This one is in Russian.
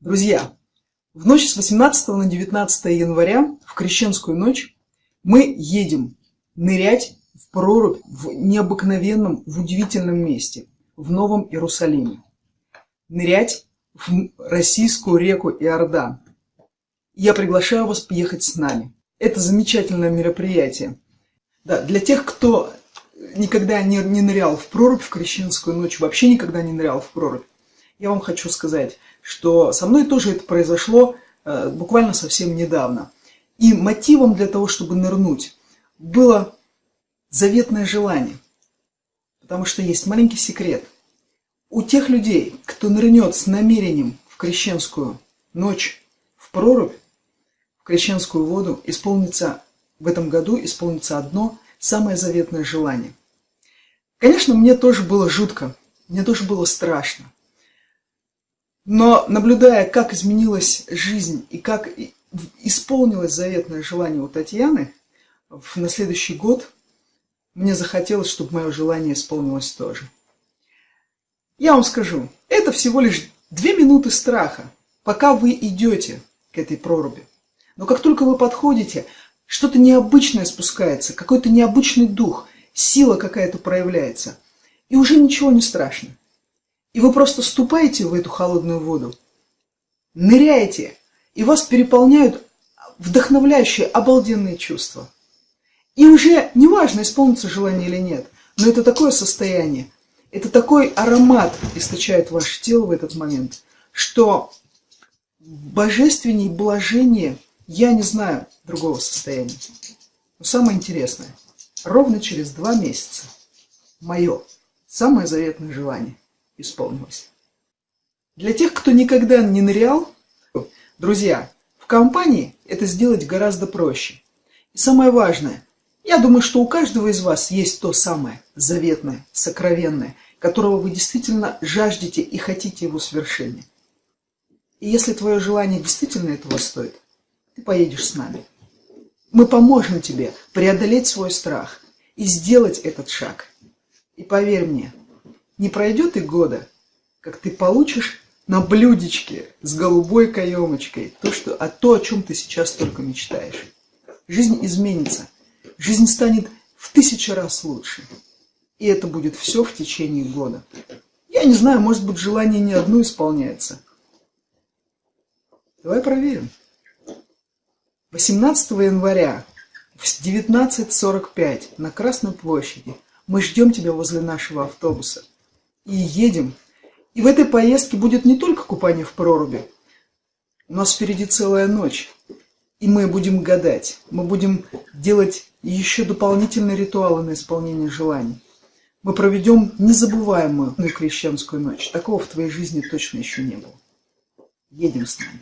Друзья, в ночь с 18 на 19 января, в крещенскую ночь, мы едем нырять в прорубь в необыкновенном, в удивительном месте, в Новом Иерусалиме. Нырять в российскую реку Иордан. Я приглашаю вас поехать с нами. Это замечательное мероприятие. Да, для тех, кто никогда не, не нырял в прорубь в крещенскую ночь, вообще никогда не нырял в прорубь, я вам хочу сказать, что со мной тоже это произошло э, буквально совсем недавно. И мотивом для того, чтобы нырнуть, было заветное желание. Потому что есть маленький секрет. У тех людей, кто нырнет с намерением в крещенскую ночь, в прорубь, в крещенскую воду, исполнится в этом году исполнится одно самое заветное желание. Конечно, мне тоже было жутко, мне тоже было страшно. Но наблюдая, как изменилась жизнь и как исполнилось заветное желание у Татьяны, на следующий год мне захотелось, чтобы мое желание исполнилось тоже. Я вам скажу, это всего лишь две минуты страха, пока вы идете к этой проруби. Но как только вы подходите, что-то необычное спускается, какой-то необычный дух, сила какая-то проявляется. И уже ничего не страшно. И вы просто ступаете в эту холодную воду, ныряете, и вас переполняют вдохновляющие, обалденные чувства. И уже неважно, исполнится желание или нет, но это такое состояние, это такой аромат источает ваше тело в этот момент, что божественней блажение я не знаю другого состояния. Но самое интересное, ровно через два месяца мое самое заветное желание – исполнилось. Для тех, кто никогда не нырял, друзья, в компании это сделать гораздо проще. И самое важное, я думаю, что у каждого из вас есть то самое заветное, сокровенное, которого вы действительно жаждете и хотите его свершения. И если твое желание действительно этого стоит, ты поедешь с нами. Мы поможем тебе преодолеть свой страх и сделать этот шаг. И поверь мне, не пройдет и года, как ты получишь на блюдечке с голубой каемочкой то, что, а то, о чем ты сейчас только мечтаешь. Жизнь изменится. Жизнь станет в тысячу раз лучше. И это будет все в течение года. Я не знаю, может быть, желание не одно исполняется. Давай проверим. 18 января в 19.45 на Красной площади мы ждем тебя возле нашего автобуса и едем. И в этой поездке будет не только купание в проруби. У нас впереди целая ночь. И мы будем гадать, мы будем делать еще дополнительные ритуалы на исполнение желаний. Мы проведем незабываемую крещенскую ночь. Такого в твоей жизни точно еще не было. Едем с нами.